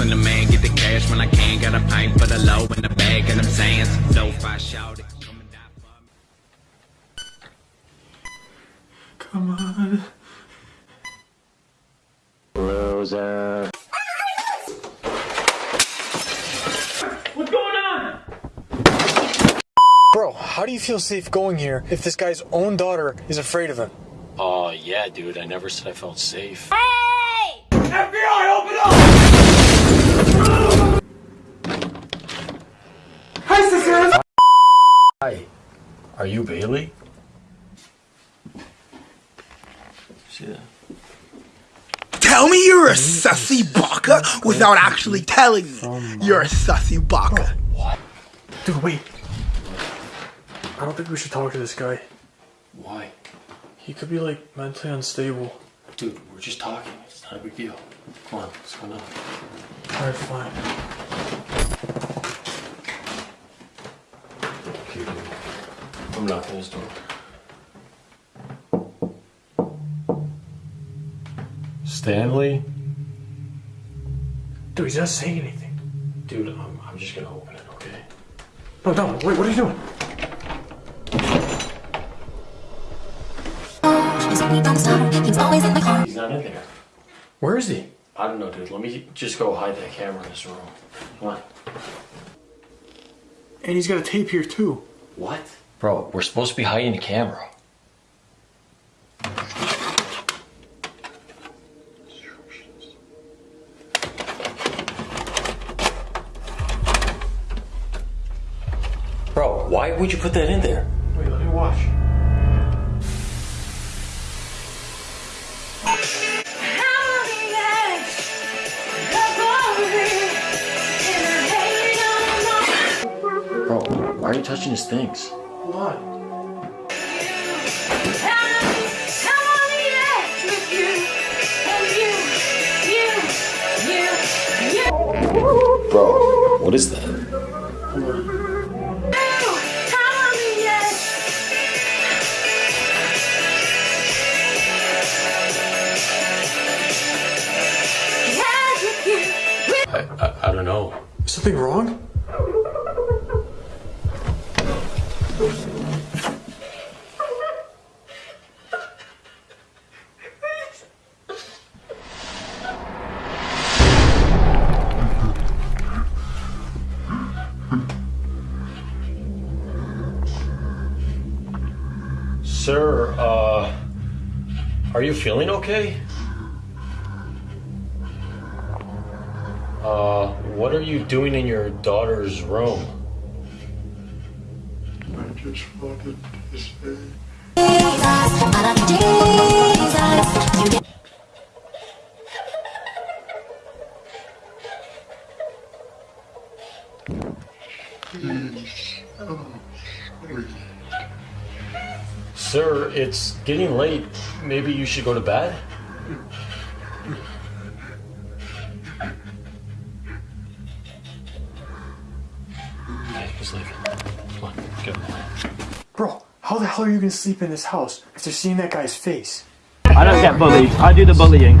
on the man, get the cash when I can. Got a pint for the low in the bag, and I'm saying, so if I shout it, come and die for me. On. Rosa. Bro, how do you feel safe going here if this guy's own daughter is afraid of him? Oh, yeah, dude. I never said I felt safe. Hi. Are you Bailey? See that? Tell me you're a sussy baka without actually telling me you're a sussy baka. What? Dude, wait. I don't think we should talk to this guy. Why? He could be like mentally unstable. Dude, we're just talking. It's not a big deal. Come on, let's go now. Alright, fine. Okay, dude. I'm knocking this door. Stanley? Dude, he's not saying anything. Dude, I'm, I'm just gonna open it, okay? No, no, wait, what are you doing? He's always in the car. He's not in there. Where is he? I don't know, dude. Let me just go hide that camera in this room. Come on. And he's got a tape here too. What? Bro, we're supposed to be hiding the camera. Bro, why would you put that in there? Wait, let me watch. Bro, why are you touching his things? Hold on. Bro, what is that? I, I, I don't know. Is something wrong? Sir, uh, are you feeling okay? Uh, what are you doing in your daughter's room? I just wanted to say. Sir, it's getting late. Maybe you should go to bed? Okay, he's leaving. Come on, go. Bro, how the hell are you gonna sleep in this house after seeing that guy's face? I don't get bullied. I do the bullying.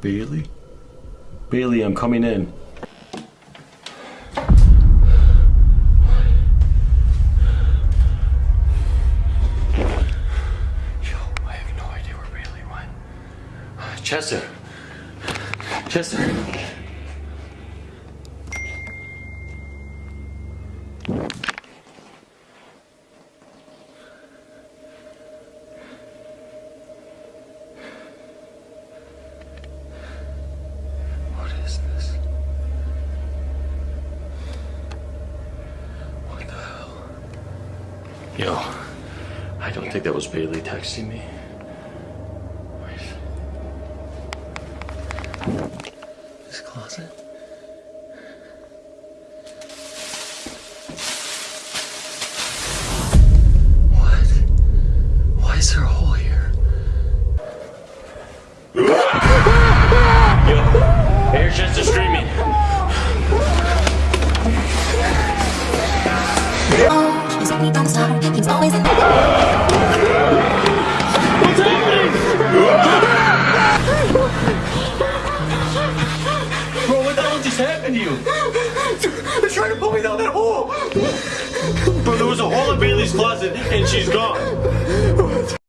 Bailey? Bailey, I'm coming in. Yo, I have no idea where Bailey went. Chester. Chester. What is this? What the hell? Yo, I don't think that was Bailey texting me. Wait. This closet? happened to you? They're trying to pull me down that hole. But there was a hole in Bailey's closet, and she's gone.